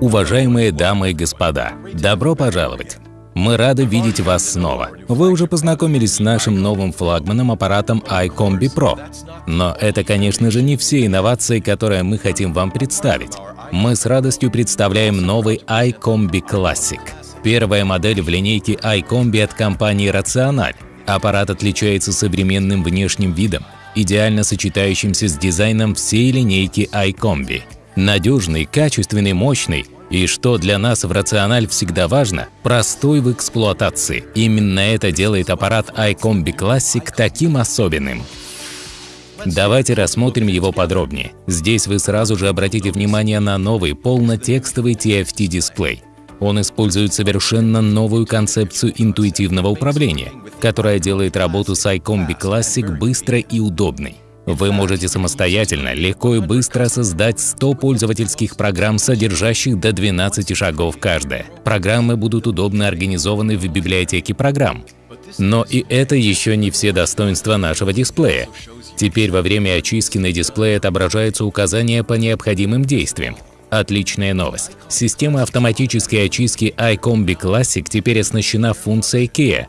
Уважаемые дамы и господа, добро пожаловать! Мы рады видеть вас снова. Вы уже познакомились с нашим новым флагманом аппаратом iCombi Pro. Но это, конечно же, не все инновации, которые мы хотим вам представить. Мы с радостью представляем новый iCombi Classic. Первая модель в линейке iCombi от компании Rational. Аппарат отличается современным внешним видом, идеально сочетающимся с дизайном всей линейки iCombi. Надежный, качественный, мощный и, что для нас в Рациональ всегда важно, простой в эксплуатации. Именно это делает аппарат iCombi Classic таким особенным. Давайте рассмотрим его подробнее. Здесь вы сразу же обратите внимание на новый полнотекстовый TFT-дисплей. Он использует совершенно новую концепцию интуитивного управления, которая делает работу с iCombi Classic быстрой и удобной. Вы можете самостоятельно, легко и быстро создать 100 пользовательских программ, содержащих до 12 шагов каждая. Программы будут удобно организованы в библиотеке программ. Но и это еще не все достоинства нашего дисплея. Теперь во время очистки на дисплее отображаются указания по необходимым действиям. Отличная новость. Система автоматической очистки iCombi Classic теперь оснащена функцией KEA,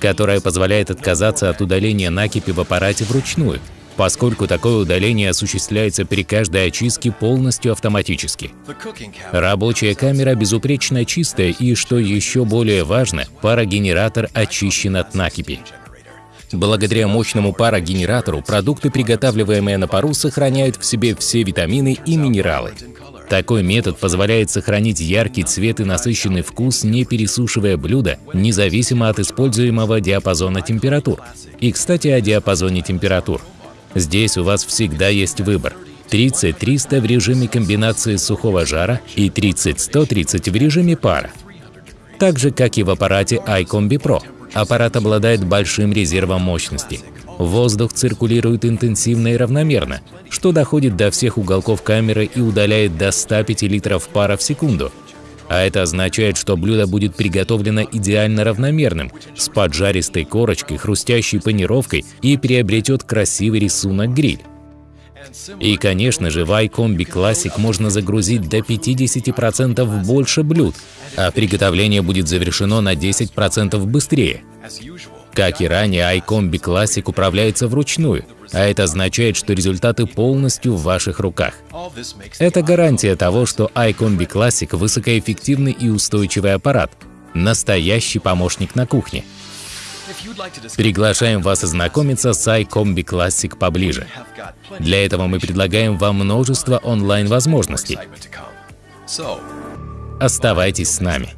которая позволяет отказаться от удаления накипи в аппарате вручную, поскольку такое удаление осуществляется при каждой очистке полностью автоматически. Рабочая камера безупречно чистая и, что еще более важно, парогенератор очищен от накипи. Благодаря мощному парогенератору продукты, приготавливаемые на пару, сохраняют в себе все витамины и минералы. Такой метод позволяет сохранить яркий цвет и насыщенный вкус, не пересушивая блюдо, независимо от используемого диапазона температур. И, кстати, о диапазоне температур. Здесь у вас всегда есть выбор. 30-300 в режиме комбинации сухого жара и 30-130 в режиме пара. Так же, как и в аппарате iCombi Pro. Аппарат обладает большим резервом мощности. Воздух циркулирует интенсивно и равномерно, что доходит до всех уголков камеры и удаляет до 105 литров пара в секунду, а это означает, что блюдо будет приготовлено идеально равномерным, с поджаристой корочкой, хрустящей панировкой и приобретет красивый рисунок гриль. И, конечно же, в iCombi Classic можно загрузить до 50% больше блюд, а приготовление будет завершено на 10% быстрее. Как и ранее, iCombi Classic управляется вручную, а это означает, что результаты полностью в ваших руках. Это гарантия того, что iCombi Classic – высокоэффективный и устойчивый аппарат, настоящий помощник на кухне. Приглашаем вас ознакомиться с iCombi Classic поближе. Для этого мы предлагаем вам множество онлайн-возможностей. Оставайтесь с нами.